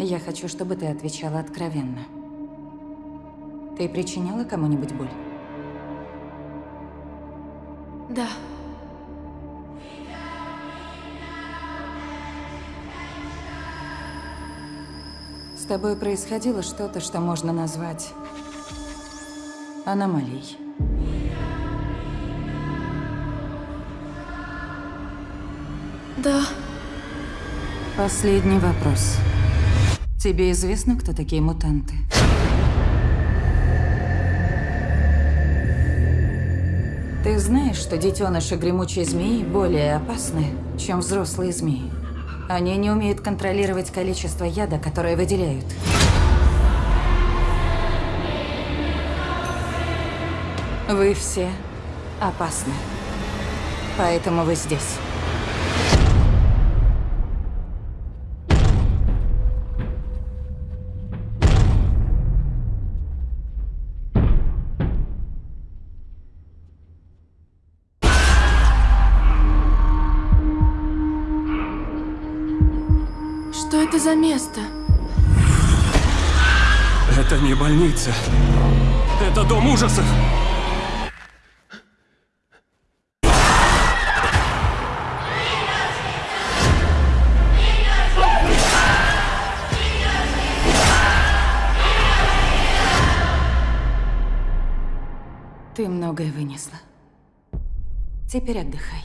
Я хочу, чтобы ты отвечала откровенно. Ты причиняла кому-нибудь боль? Да. С тобой происходило что-то, что можно назвать аномалией. Да. Последний вопрос. Тебе известно, кто такие мутанты? Ты знаешь, что детеныши гремучей змеи более опасны, чем взрослые змеи? Они не умеют контролировать количество яда, которое выделяют. Вы все опасны. Поэтому вы здесь. Что это за место? Это не больница. Это дом ужасов. Ты многое вынесла. Теперь отдыхай.